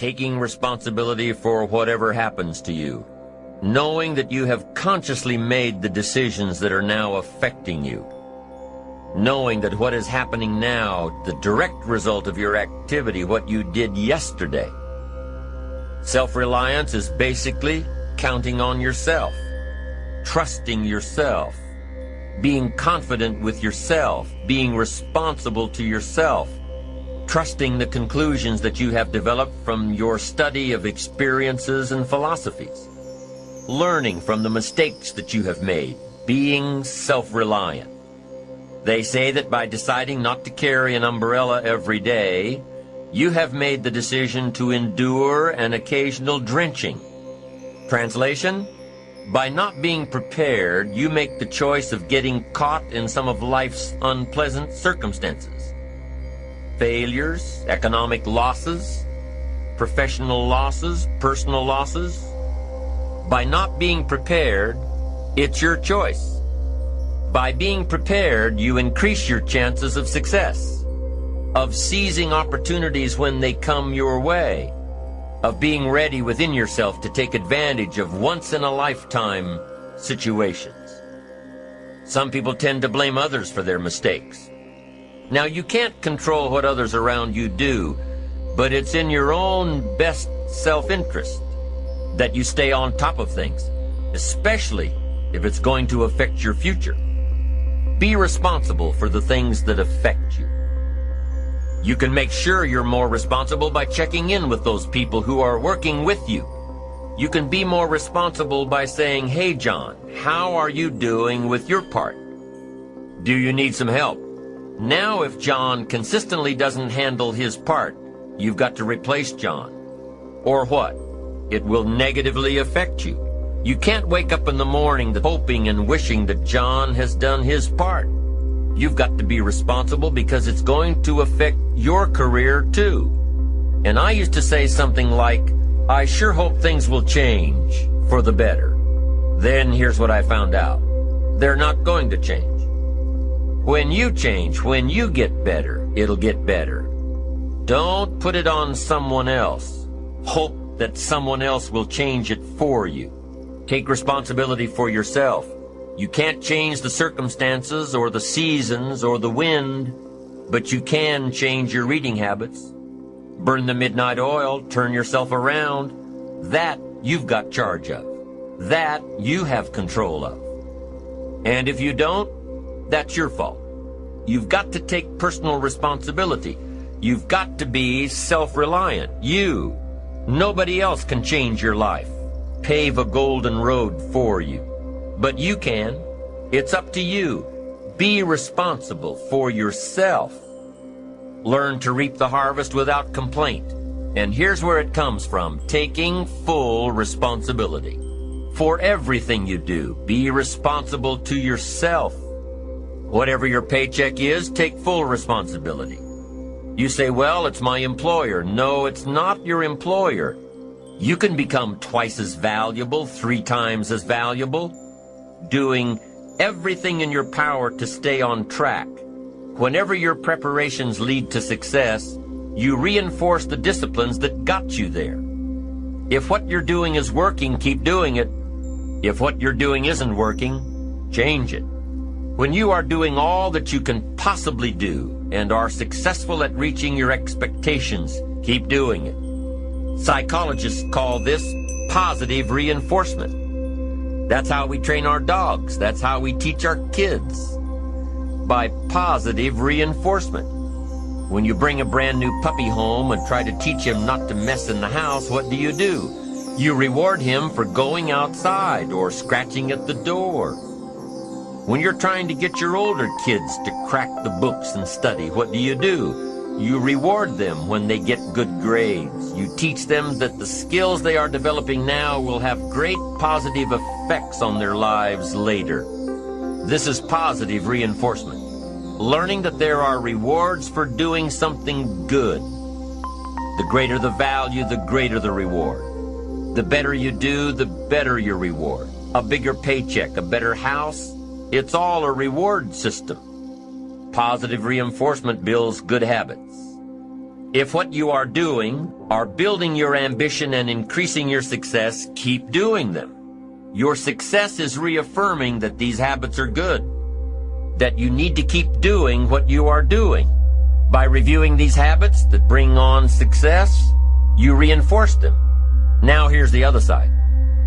taking responsibility for whatever happens to you, knowing that you have consciously made the decisions that are now affecting you, knowing that what is happening now, the direct result of your activity, what you did yesterday. Self-reliance is basically counting on yourself, trusting yourself, being confident with yourself, being responsible to yourself, trusting the conclusions that you have developed from your study of experiences and philosophies, learning from the mistakes that you have made, being self-reliant. They say that by deciding not to carry an umbrella every day, you have made the decision to endure an occasional drenching. Translation? By not being prepared, you make the choice of getting caught in some of life's unpleasant circumstances failures, economic losses, professional losses, personal losses. By not being prepared, it's your choice. By being prepared, you increase your chances of success, of seizing opportunities when they come your way, of being ready within yourself to take advantage of once-in-a-lifetime situations. Some people tend to blame others for their mistakes. Now, you can't control what others around you do, but it's in your own best self-interest that you stay on top of things, especially if it's going to affect your future. Be responsible for the things that affect you. You can make sure you're more responsible by checking in with those people who are working with you. You can be more responsible by saying, Hey, John, how are you doing with your part? Do you need some help? Now if John consistently doesn't handle his part, you've got to replace John. Or what? It will negatively affect you. You can't wake up in the morning hoping and wishing that John has done his part. You've got to be responsible because it's going to affect your career too. And I used to say something like, I sure hope things will change for the better. Then here's what I found out. They're not going to change. When you change, when you get better, it'll get better. Don't put it on someone else. Hope that someone else will change it for you. Take responsibility for yourself. You can't change the circumstances or the seasons or the wind, but you can change your reading habits. Burn the midnight oil, turn yourself around. That you've got charge of. That you have control of. And if you don't, that's your fault. You've got to take personal responsibility. You've got to be self-reliant. You. Nobody else can change your life, pave a golden road for you. But you can. It's up to you. Be responsible for yourself. Learn to reap the harvest without complaint. And here's where it comes from, taking full responsibility. For everything you do, be responsible to yourself. Whatever your paycheck is, take full responsibility. You say, well, it's my employer. No, it's not your employer. You can become twice as valuable, three times as valuable, doing everything in your power to stay on track. Whenever your preparations lead to success, you reinforce the disciplines that got you there. If what you're doing is working, keep doing it. If what you're doing isn't working, change it. When you are doing all that you can possibly do and are successful at reaching your expectations, keep doing it. Psychologists call this positive reinforcement. That's how we train our dogs. That's how we teach our kids. By positive reinforcement. When you bring a brand new puppy home and try to teach him not to mess in the house, what do you do? You reward him for going outside or scratching at the door when you're trying to get your older kids to crack the books and study, what do you do? You reward them when they get good grades. You teach them that the skills they are developing now will have great positive effects on their lives later. This is positive reinforcement. Learning that there are rewards for doing something good. The greater the value, the greater the reward. The better you do, the better your reward. A bigger paycheck, a better house, it's all a reward system. Positive reinforcement builds good habits. If what you are doing are building your ambition and increasing your success, keep doing them. Your success is reaffirming that these habits are good, that you need to keep doing what you are doing. By reviewing these habits that bring on success, you reinforce them. Now here's the other side.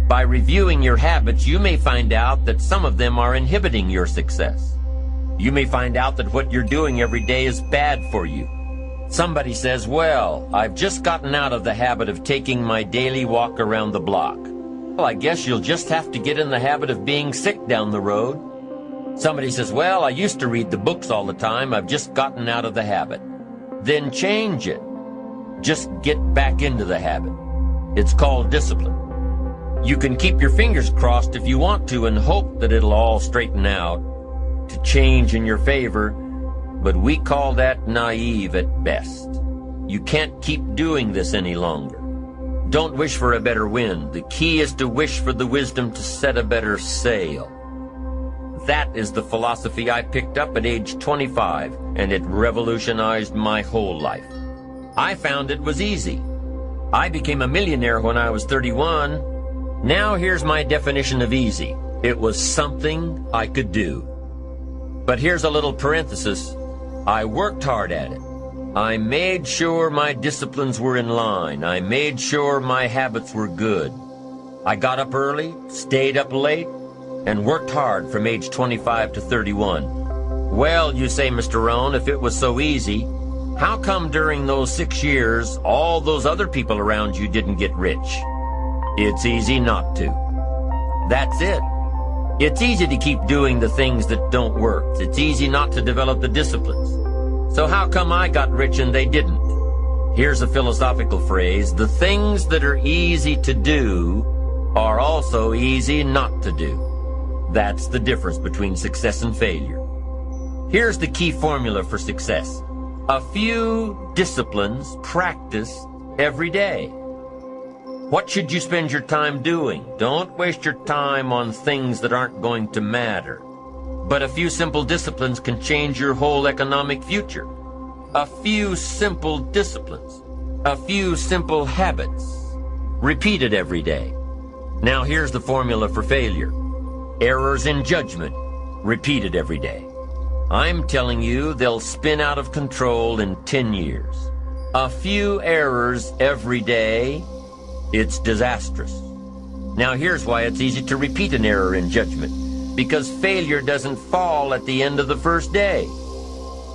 By reviewing your habits, you may find out that some of them are inhibiting your success. You may find out that what you're doing every day is bad for you. Somebody says, well, I've just gotten out of the habit of taking my daily walk around the block. Well, I guess you'll just have to get in the habit of being sick down the road. Somebody says, well, I used to read the books all the time. I've just gotten out of the habit. Then change it. Just get back into the habit. It's called discipline. You can keep your fingers crossed if you want to and hope that it'll all straighten out to change in your favor but we call that naive at best. You can't keep doing this any longer. Don't wish for a better wind. The key is to wish for the wisdom to set a better sail. That is the philosophy I picked up at age 25, and it revolutionized my whole life. I found it was easy. I became a millionaire when I was 31. Now here's my definition of easy. It was something I could do. But here's a little parenthesis. I worked hard at it. I made sure my disciplines were in line. I made sure my habits were good. I got up early, stayed up late, and worked hard from age 25 to 31. Well, you say, Mr. Rohn, if it was so easy, how come during those six years all those other people around you didn't get rich? It's easy not to. That's it. It's easy to keep doing the things that don't work. It's easy not to develop the disciplines. So how come I got rich and they didn't? Here's a philosophical phrase. The things that are easy to do are also easy not to do. That's the difference between success and failure. Here's the key formula for success. A few disciplines practiced every day. What should you spend your time doing? Don't waste your time on things that aren't going to matter. But a few simple disciplines can change your whole economic future. A few simple disciplines. A few simple habits. Repeated every day. Now here's the formula for failure. Errors in judgment. Repeated every day. I'm telling you they'll spin out of control in 10 years. A few errors every day it's disastrous. Now here's why it's easy to repeat an error in judgment. Because failure doesn't fall at the end of the first day,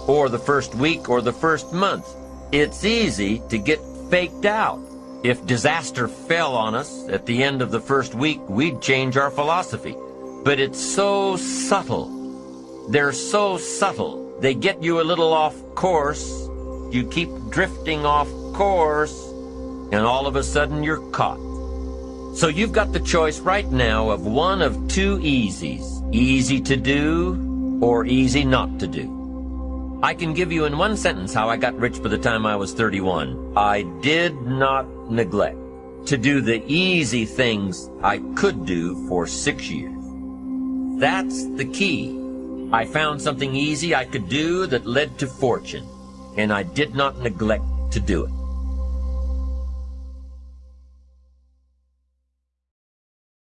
or the first week, or the first month. It's easy to get faked out. If disaster fell on us at the end of the first week, we'd change our philosophy. But it's so subtle. They're so subtle. They get you a little off course. You keep drifting off course and all of a sudden you're caught. So you've got the choice right now of one of two easies. Easy to do or easy not to do. I can give you in one sentence how I got rich by the time I was 31. I did not neglect to do the easy things I could do for six years. That's the key. I found something easy I could do that led to fortune, and I did not neglect to do it.